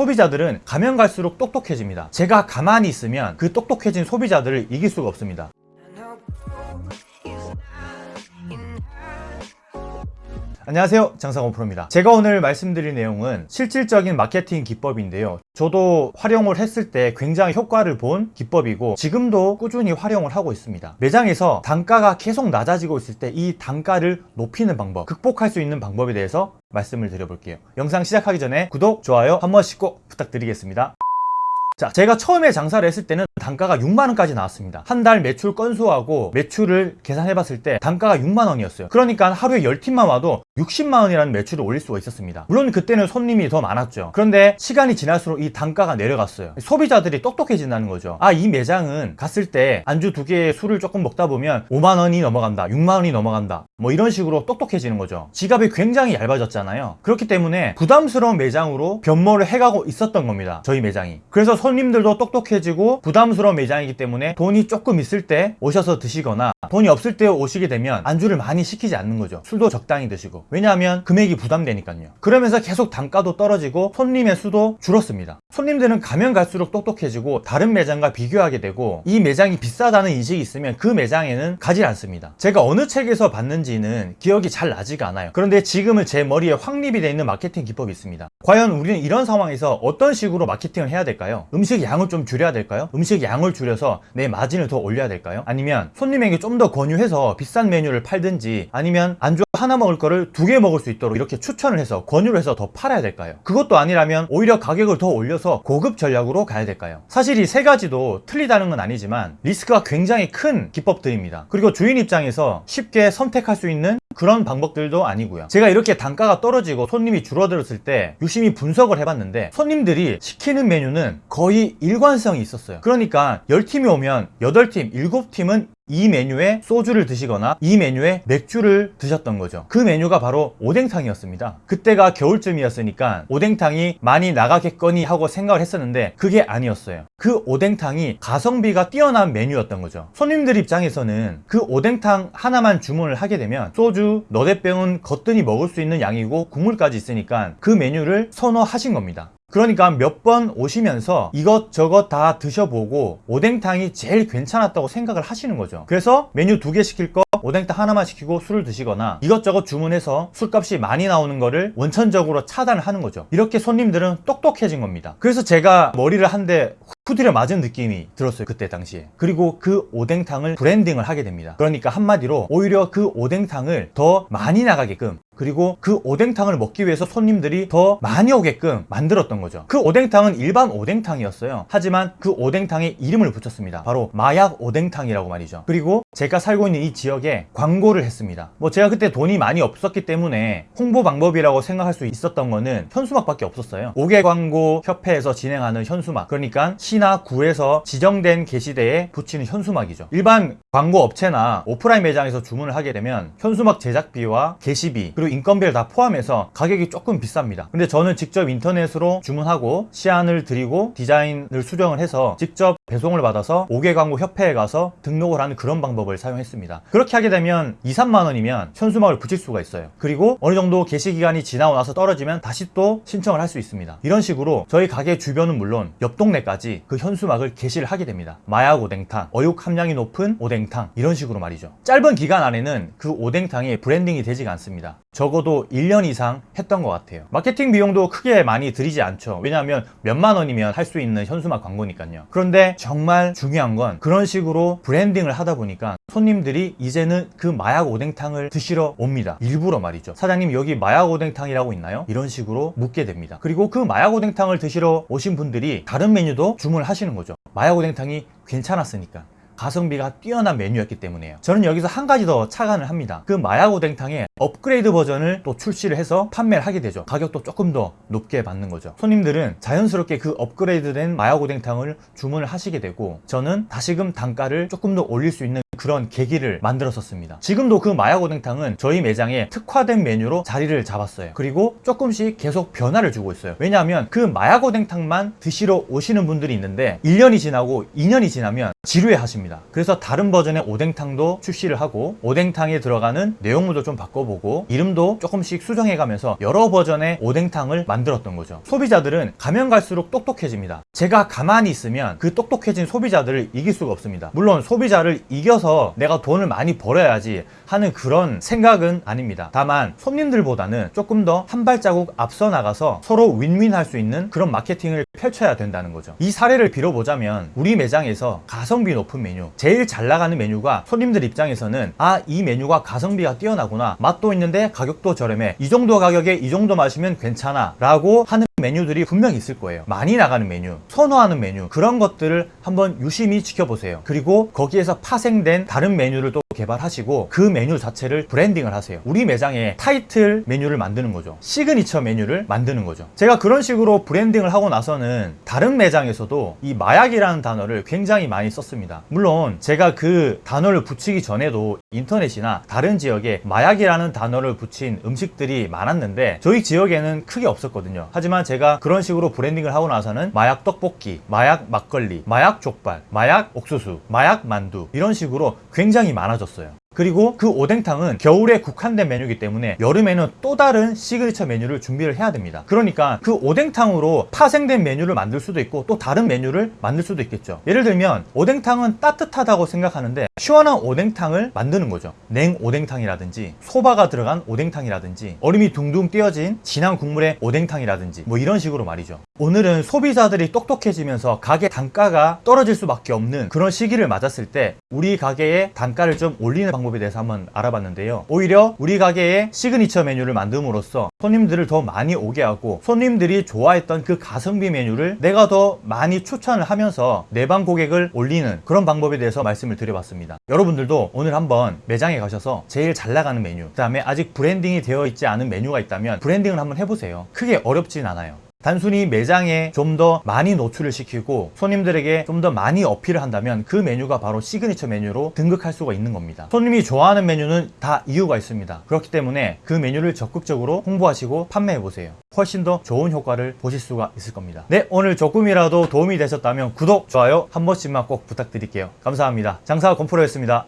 소비자들은 가면 갈수록 똑똑해집니다. 제가 가만히 있으면 그 똑똑해진 소비자들을 이길 수가 없습니다. 안녕하세요. 장사건 프로입니다. 제가 오늘 말씀드릴 내용은 실질적인 마케팅 기법인데요. 저도 활용을 했을 때 굉장히 효과를 본 기법이고 지금도 꾸준히 활용을 하고 있습니다. 매장에서 단가가 계속 낮아지고 있을 때 이 단가를 높이는 방법 극복할 수 있는 방법에 대해서 말씀을 드려볼게요. 영상 시작하기 전에 구독, 좋아요 한 번씩 꼭 부탁드리겠습니다 자, 제가 처음에 장사를 했을 때는 단가가 6만원까지 나왔습니다. 한 달 매출 건수하고 매출을 계산해 봤을 때 단가가 6만원이었어요. 그러니까 하루에 10팀만 와도 60만원이라는 매출을 올릴 수가 있었습니다. 물론 그때는 손님이 더 많았죠. 그런데 시간이 지날수록 이 단가가 내려갔어요. 소비자들이 똑똑해진다는 거죠. 아, 이 매장은 갔을 때 안주 두 개의 술을 조금 먹다 보면 5만원이 넘어간다, 6만원이 넘어간다. 뭐 이런 식으로 똑똑해지는 거죠. 지갑이 굉장히 얇아졌잖아요. 그렇기 때문에 부담스러운 매장으로 변모를 해가고 있었던 겁니다. 저희 매장이. 그래서 손 님들도 똑똑해지고 부담스러운 매장이기 때문에 돈이 조금 있을 때 오셔서 드시거나 돈이 없을 때 오시게 되면 안주를 많이 시키지 않는 거죠. 술도 적당히 드시고. 왜냐하면 금액이 부담되니까요. 그러면서 계속 단가도 떨어지고 손님의 수도 줄었습니다. 손님들은 가면 갈수록 똑똑해지고 다른 매장과 비교하게 되고 이 매장이 비싸다는 인식이 있으면 그 매장에는 가지 않습니다. 제가 어느 책에서 봤는지는 기억이 잘 나지가 않아요. 그런데 지금은 제 머리에 확립이 되어 있는 마케팅 기법이 있습니다. 과연 우리는 이런 상황에서 어떤 식으로 마케팅을 해야 될까요? 음식 양을 좀 줄여야 될까요? 음식 양을 줄여서 내 마진을 더 올려야 될까요? 아니면 손님에게 좀 더 권유해서 비싼 메뉴를 팔든지 아니면 안주 하나 먹을 거를 두 개 먹을 수 있도록 이렇게 추천을 해서 권유를 해서 더 팔아야 될까요? 그것도 아니라면 오히려 가격을 더 올려서 고급 전략으로 가야 될까요? 사실 이 세 가지도 틀리다는 건 아니지만 리스크가 굉장히 큰 기법들입니다. 그리고 주인 입장에서 쉽게 선택할 수 있는 그런 방법들도 아니고요. 제가 이렇게 단가가 떨어지고 손님이 줄어들었을 때 유심히 분석을 해봤는데 손님들이 시키는 메뉴는 거의 일관성이 있었어요. 그러니까 10팀이 오면 8팀, 7팀은 이 메뉴에 소주를 드시거나 이 메뉴에 맥주를 드셨던 거죠. 그 메뉴가 바로 오뎅탕이었습니다. 그때가 겨울쯤이었으니까 오뎅탕이 많이 나가겠거니 하고 생각을 했었는데 그게 아니었어요. 그 오뎅탕이 가성비가 뛰어난 메뉴였던 거죠. 손님들 입장에서는 그 오뎅탕 하나만 주문을 하게 되면 소주, 너댓병은 거뜬히 먹을 수 있는 양이고 국물까지 있으니까 그 메뉴를 선호하신 겁니다. 그러니까 몇 번 오시면서 이것저것 다 드셔보고 오뎅탕이 제일 괜찮았다고 생각을 하시는 거죠. 그래서 메뉴 두 개 시킬 거 오뎅탕 하나만 시키고 술을 드시거나 이것저것 주문해서 술값이 많이 나오는 거를 원천적으로 차단을 하는 거죠. 이렇게 손님들은 똑똑해진 겁니다. 그래서 제가 머리를 한대 후드려 맞은 느낌이 들었어요 그때 당시에. 그리고 그 오뎅탕을 브랜딩을 하게 됩니다. 그러니까 한마디로 오히려 그 오뎅탕을 더 많이 나가게끔 그리고 그 오뎅탕을 먹기 위해서 손님들이 더 많이 오게끔 만들었던 거죠. 그 오뎅탕은 일반 오뎅탕이었어요. 하지만 그 오뎅탕에 이름을 붙였습니다. 바로 마약 오뎅탕이라고 말이죠. 그리고 제가 살고 있는 이 지역에 광고를 했습니다. 뭐 제가 그때 돈이 많이 없었기 때문에 홍보 방법이라고 생각할 수 있었던 거는 현수막밖에 없었어요. 5개 광고 협회에서 진행하는 현수막. 그러니까 시나 구에서 지정된 게시대에 붙이는 현수막이죠. 일반 광고 업체나 오프라인 매장에서 주문을 하게 되면 현수막 제작비와 게시비 그리고 인건비를 다 포함해서 가격이 조금 비쌉니다. 근데 저는 직접 인터넷으로 주문하고 시안을 드리고 디자인을 수정을 해서 직접 배송을 받아서 5개 광고 협회에 가서 등록을 하는 그런 방법을 사용했습니다. 그렇게 하게 되면 2, 3만 원이면 현수막을 붙일 수가 있어요. 그리고 어느 정도 게시 기간이 지나고 나서 떨어지면 다시 또 신청을 할 수 있습니다. 이런 식으로 저희 가게 주변은 물론 옆 동네까지 그 현수막을 게시를 하게 됩니다. 마약 오뎅탕, 어육 함량이 높은 오뎅탕 이런 식으로 말이죠. 짧은 기간 안에는 그 오뎅탕이 브랜딩이 되지가 않습니다. 적어도 1년 이상 했던 것 같아요. 마케팅 비용도 크게 많이 들이지 않죠. 왜냐하면 몇만 원이면 할 수 있는 현수막 광고니까요. 그런데 정말 중요한 건 그런 식으로 브랜딩을 하다 보니까 손님들이 이제는 그 마약 오뎅탕을 드시러 옵니다. 일부러 말이죠. 사장님 여기 마약 오뎅탕이라고 있나요? 이런 식으로 묻게 됩니다. 그리고 그 마약 오뎅탕을 드시러 오신 분들이 다른 메뉴도 주 문을 하시는 거죠. 마약 오뎅탕이 괜찮았으니까 가성비가 뛰어난 메뉴였기 때문에요. 저는 여기서 한 가지 더 착안을 합니다. 그 마약 오뎅탕의 업그레이드 버전을 또 출시를 해서 판매를 하게 되죠. 가격도 조금 더 높게 받는 거죠. 손님들은 자연스럽게 그 업그레이드된 마약 오뎅탕을 주문을 하시게 되고 저는 다시금 단가를 조금 더 올릴 수 있는 그런 계기를 만들었었습니다. 지금도 그 마약 오뎅탕은 저희 매장에 특화된 메뉴로 자리를 잡았어요. 그리고 조금씩 계속 변화를 주고 있어요. 왜냐하면 그 마약 오뎅탕만 드시러 오시는 분들이 있는데 1년이 지나고 2년이 지나면 지루해 하십니다. 그래서 다른 버전의 오뎅탕도 출시를 하고 오뎅탕에 들어가는 내용물도 좀 바꿔보고 이름도 조금씩 수정해 가면서 여러 버전의 오뎅탕을 만들었던 거죠. 소비자들은 가면 갈수록 똑똑해집니다. 제가 가만히 있으면 그 똑똑해진 소비자들을 이길 수가 없습니다. 물론 소비자를 이겨서 내가 돈을 많이 벌어야지 하는 그런 생각은 아닙니다. 다만 손님들보다는 조금 더 한 발자국 앞서 나가서 서로 윈윈할 수 있는 그런 마케팅을 펼쳐야 된다는 거죠. 이 사례를 빌어보자면 우리 매장에서 가 성비 높은 메뉴, 제일 잘 나가는 메뉴가 손님들 입장에서는 아, 이 메뉴가 가성비가 뛰어나구나. 맛도 있는데 가격도 저렴해. 이 정도 가격에 이 정도 마시면 괜찮아. 라고 하는 메뉴들이 분명히 있을 거예요. 많이 나가는 메뉴, 선호하는 메뉴, 그런 것들을 한번 유심히 지켜보세요. 그리고 거기에서 파생된 다른 메뉴를 또 개발하시고 그 메뉴 자체를 브랜딩을 하세요. 우리 매장에 타이틀 메뉴를 만드는 거죠. 시그니처 메뉴를 만드는 거죠. 제가 그런 식으로 브랜딩을 하고 나서는 다른 매장에서도 이 마약이라는 단어를 굉장히 많이 썼습니다. 물론 제가 그 단어를 붙이기 전에도 인터넷이나 다른 지역에 마약이라는 단어를 붙인 음식들이 많았는데 저희 지역에는 크게 없었거든요. 하지만 제가 그런 식으로 브랜딩을 하고 나서는 마약 떡볶이, 마약 막걸리, 마약 족발, 마약 옥수수, 마약 만두 이런 식으로 굉장히 많아졌 어요. 그리고 그 오뎅탕은 겨울에 국한된 메뉴이기 때문에 여름에는 또 다른 시그니처 메뉴를 준비를 해야 됩니다. 그러니까 그 오뎅탕으로 파생된 메뉴를 만들 수도 있고 또 다른 메뉴를 만들 수도 있겠죠. 예를 들면 오뎅탕은 따뜻하다고 생각하는데 시원한 오뎅탕을 만드는 거죠. 냉 오뎅탕이라든지 소바가 들어간 오뎅탕이라든지 얼음이 둥둥 띄어진 진한 국물의 오뎅탕이라든지 뭐 이런 식으로 말이죠. 오늘은 소비자들이 똑똑해지면서 가게 단가가 떨어질 수밖에 없는 그런 시기를 맞았을 때 우리 가게의 단가를 좀 올리는 방법에 대해서 한번 알아봤는데요. 오히려 우리 가게의 시그니처 메뉴를 만듦으로써 손님들을 더 많이 오게 하고 손님들이 좋아했던 그 가성비 메뉴를 내가 더 많이 추천을 하면서 내방 고객을 올리는 그런 방법에 대해서 말씀을 드려봤습니다. 여러분들도 오늘 한번 매장에 가셔서 제일 잘 나가는 메뉴, 그 다음에 아직 브랜딩이 되어 있지 않은 메뉴가 있다면 브랜딩을 한번 해보세요. 크게 어렵진 않아요. 단순히 매장에 좀 더 많이 노출을 시키고 손님들에게 좀 더 많이 어필을 한다면 그 메뉴가 바로 시그니처 메뉴로 등극할 수가 있는 겁니다. 손님이 좋아하는 메뉴는 다 이유가 있습니다. 그렇기 때문에 그 메뉴를 적극적으로 홍보하시고 판매해 보세요. 훨씬 더 좋은 효과를 보실 수가 있을 겁니다. 네, 오늘 조금이라도 도움이 되셨다면 구독, 좋아요 한 번씩만 꼭 부탁드릴게요. 감사합니다. 장사 건프로였습니다.